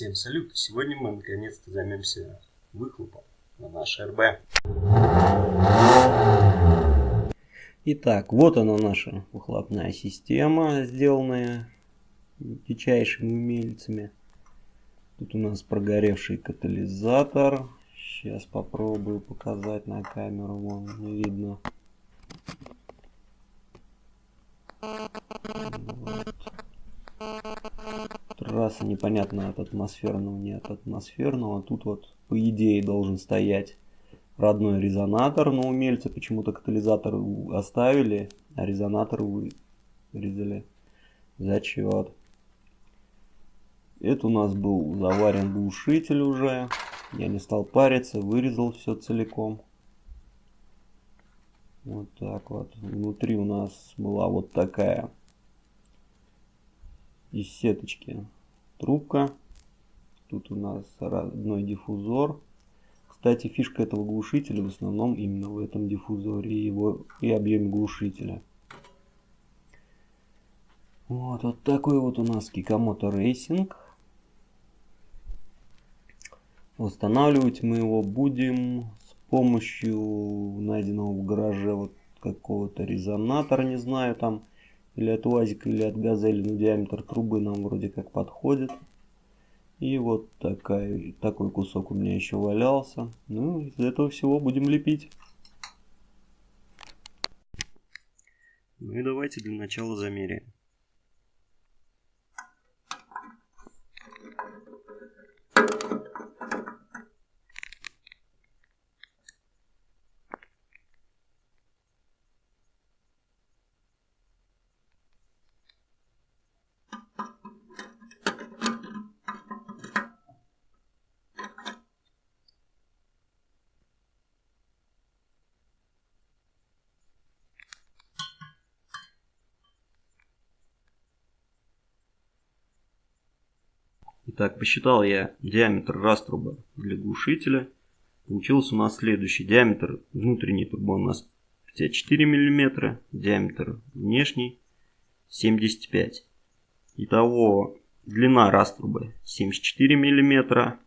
Всем салют! Сегодня мы наконец-то займемся выхлопом на наш РБ. Итак, вот она наша выхлопная система, сделанная дичайшими умельцами. Тут у нас прогоревший катализатор. Сейчас попробую показать на камеру, вон не видно. Трасса непонятно от атмосферного, не от атмосферного. Тут вот по идее должен стоять родной резонатор, но умельцы почему-то катализатор оставили, а резонатор вырезали. Зачет. Это у нас был заварен глушитель уже. Я не стал париться, вырезал все целиком. Вот так вот. Внутри у нас была вот такая из сеточки трубка. Тут у нас родной диффузор. Кстати, фишка этого глушителя в основном именно в этом диффузоре и, его, и объеме глушителя. Вот, вот такой вот у нас Kikamoto Racing. Восстанавливать мы его будем с помощью найденного в гараже вот какого-то резонатора, не знаю там, или от УАЗика, или от Газели, но диаметр трубы нам вроде как подходит. И вот такая, такой кусок у меня еще валялся. Ну, из этого всего будем лепить. Ну и давайте для начала замеряем. Итак, посчитал я диаметр раструба для глушителя. Получился у нас следующий. Диаметр внутренней трубы у нас 54 мм, диаметр внешний 75 Итого длина раструбы 74 мм,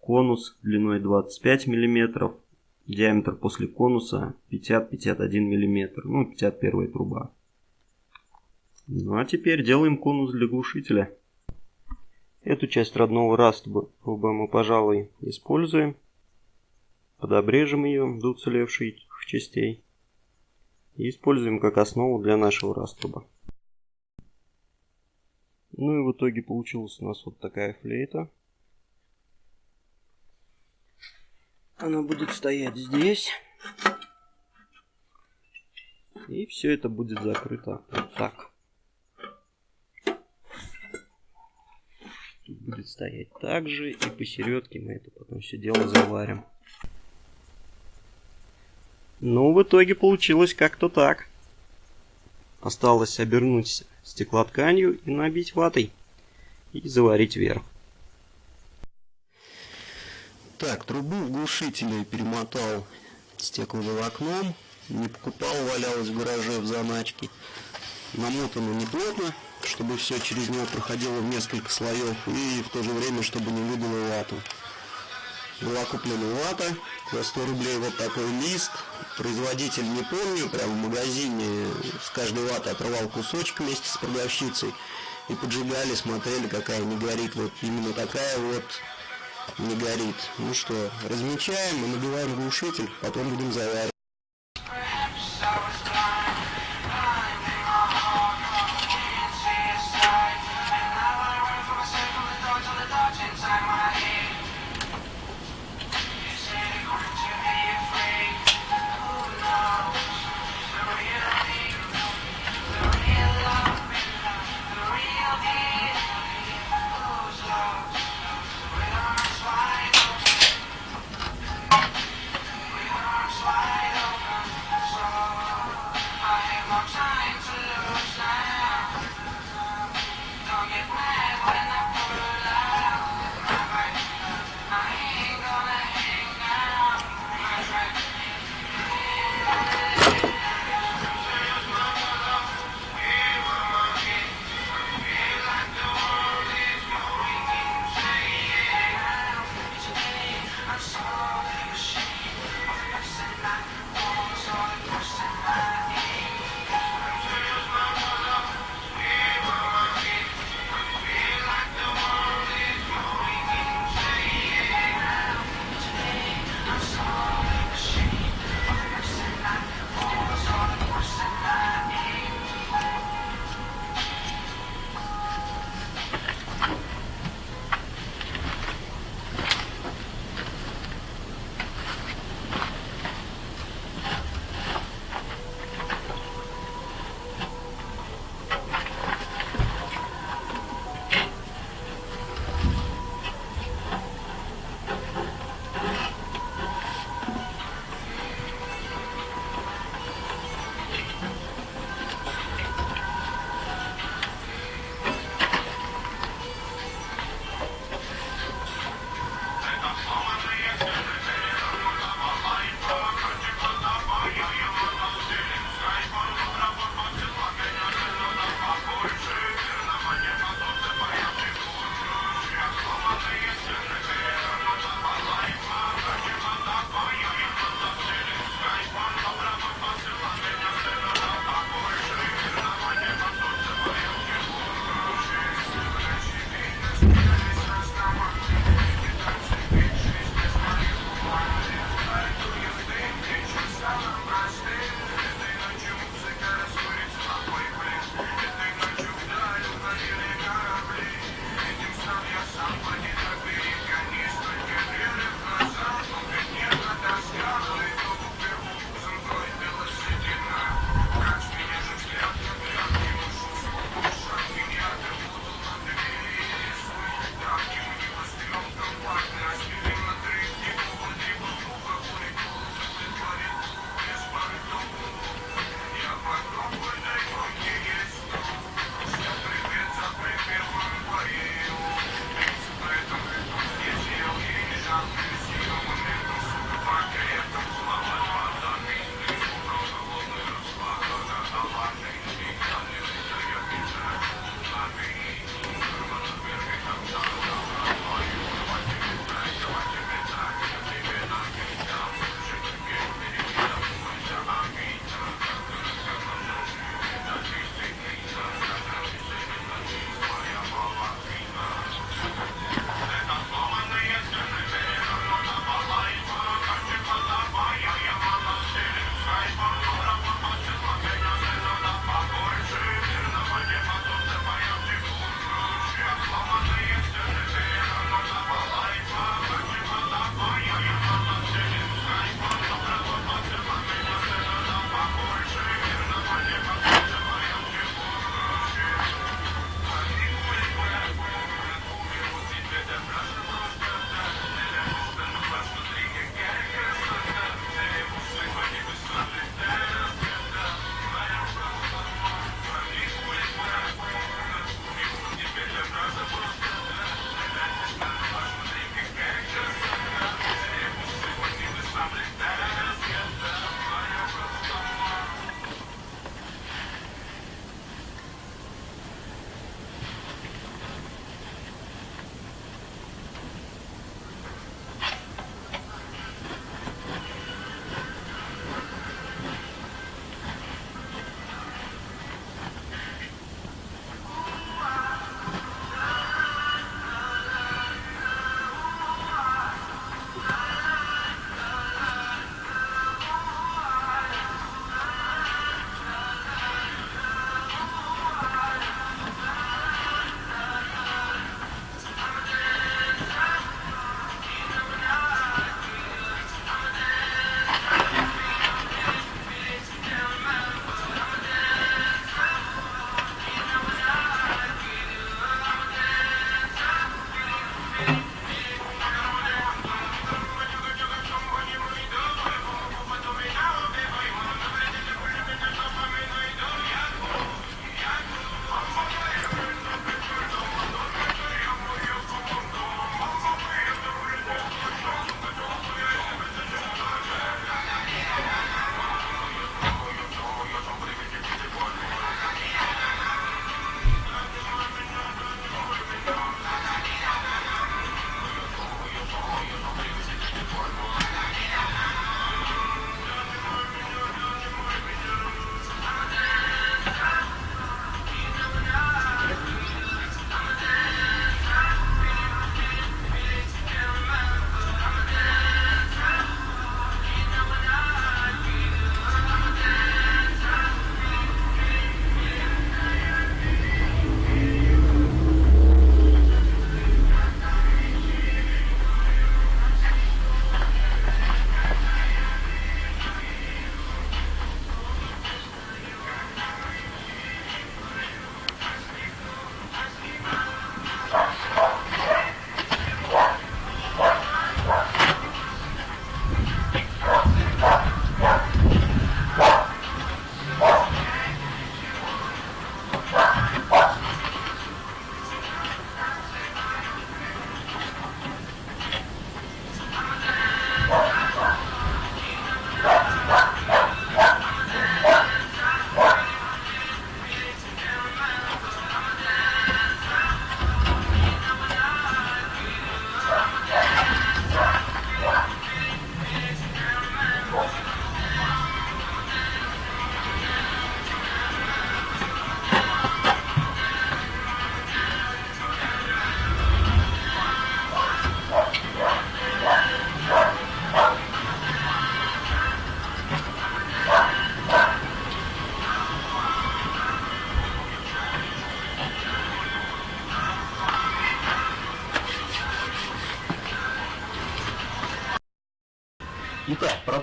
конус длиной 25 мм, диаметр после конуса 50-51 мм, ну 51 труба. Ну а теперь делаем конус для глушителя. Эту часть родного раструба мы, пожалуй, используем. Подобрежем ее до уцелевших частей. И используем как основу для нашего раструба. Ну и в итоге получилась у нас вот такая флейта. Она будет стоять здесь. И все это будет закрыто вот так. Стоять также и посередке мы это потом все дело заварим. Ну, в итоге получилось как-то так. Осталось обернуть стеклотканью и набить ватой. И заварить вверх. Так, трубу в глушителе перемотал стекловолокном. Не покупал, валялась в гараже в заначке. Намотано неплотно чтобы все через него проходило в несколько слоев и в то же время, чтобы не выдало вату. Была куплена вата за 100 рублей вот такой лист. Производитель не помню, прям в магазине с каждой ваты отрывал кусочек вместе с продавщицей. И поджигали, смотрели, какая не горит. Вот именно такая вот не горит. Ну что, размечаем и набиваем глушитель, потом будем заваривать.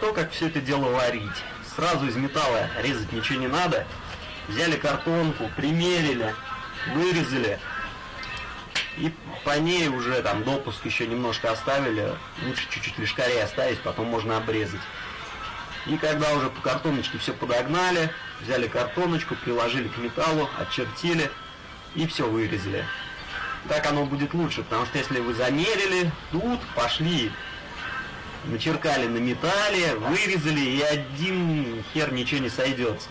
То, как все это дело варить. Сразу из металла резать ничего не надо. Взяли картонку, примерили, вырезали. И по ней уже там допуск еще немножко оставили. Лучше чуть-чуть лишкарей оставить, потом можно обрезать. И когда уже по картоночке все подогнали, взяли картоночку, приложили к металлу, очертили и все вырезали. Так оно будет лучше, потому что если вы замерили, тут пошли, начеркали на металле, вырезали, и один хер ничего не сойдется.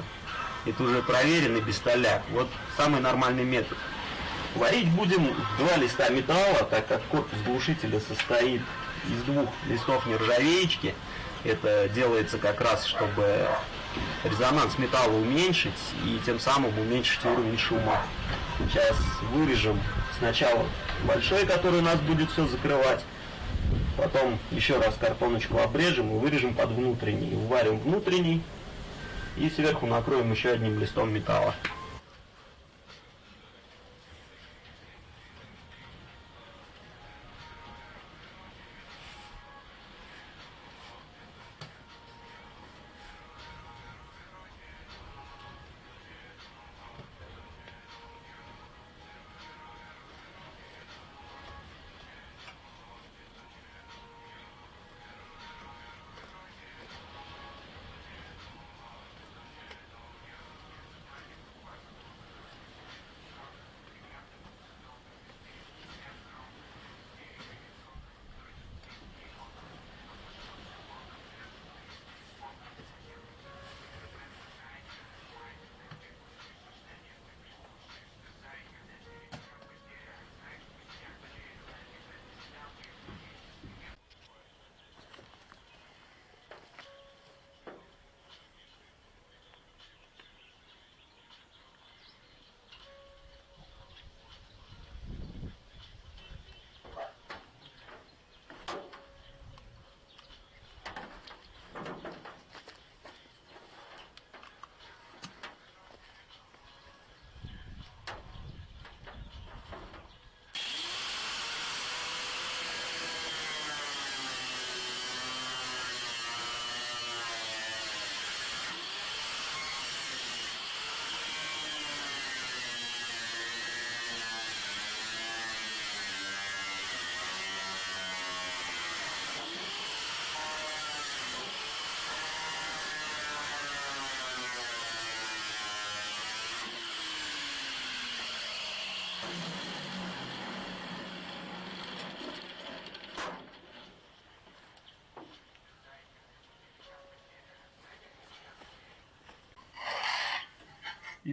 Это уже проверенный без столяк. Вот самый нормальный метод. Варить будем два листа металла, так как корпус глушителя состоит из двух листов нержавеечки. Это делается как раз, чтобы резонанс металла уменьшить и тем самым уменьшить уровень шума. Сейчас вырежем сначала большой, который нас будет все закрывать. Потом еще раз картоночку обрежем и вырежем под внутренний. Уварим внутренний и сверху накроем еще одним листом металла.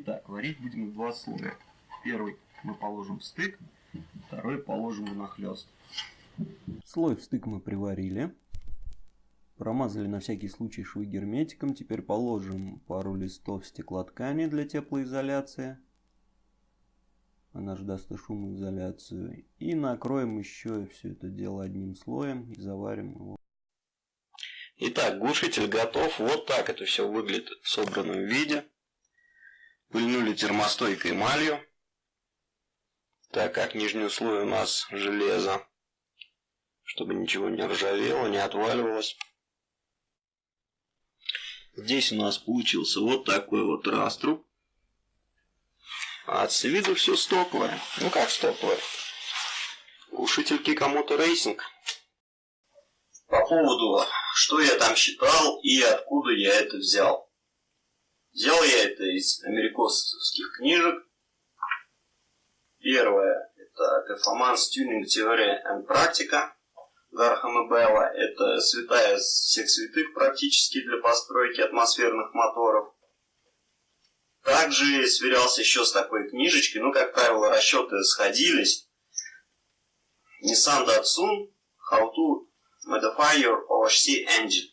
Итак, варить будем в два слоя. Первый мы положим в стык, второй положим в нахлест. Слой в стык мы приварили. Промазали на всякий случай швы герметиком. Теперь положим пару листов стеклоткани для теплоизоляции. Она же даст и шумоизоляцию. И накроем еще все это дело одним слоем и заварим его. Итак, глушитель готов. Вот так это все выглядит в собранном виде. Пыльнули термостойкой эмалью, так как нижний слой у нас железо, чтобы ничего не ржавело, не отваливалось. Здесь у нас получился вот такой вот раструб. А с виду все стоковое. Ну как стоковое? Глушитель Kikamoto Racing. По поводу, что я там считал и откуда я это взял. Взял я это из америкосовских книжек. Первое – это Performance Tuning Theory and Practica Гархама Белла. Это святая всех святых практически для постройки атмосферных моторов. Также сверялся еще с такой книжечкой, ну, как правило, расчеты сходились. Nissan Datsun How to Modify Your OHC Engine.